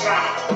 right.